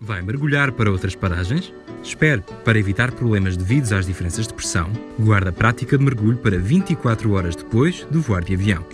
Vai mergulhar para outras paragens? Espere para evitar problemas devidos às diferenças de pressão. Guarda a prática de mergulho para 24 horas depois do voar de avião.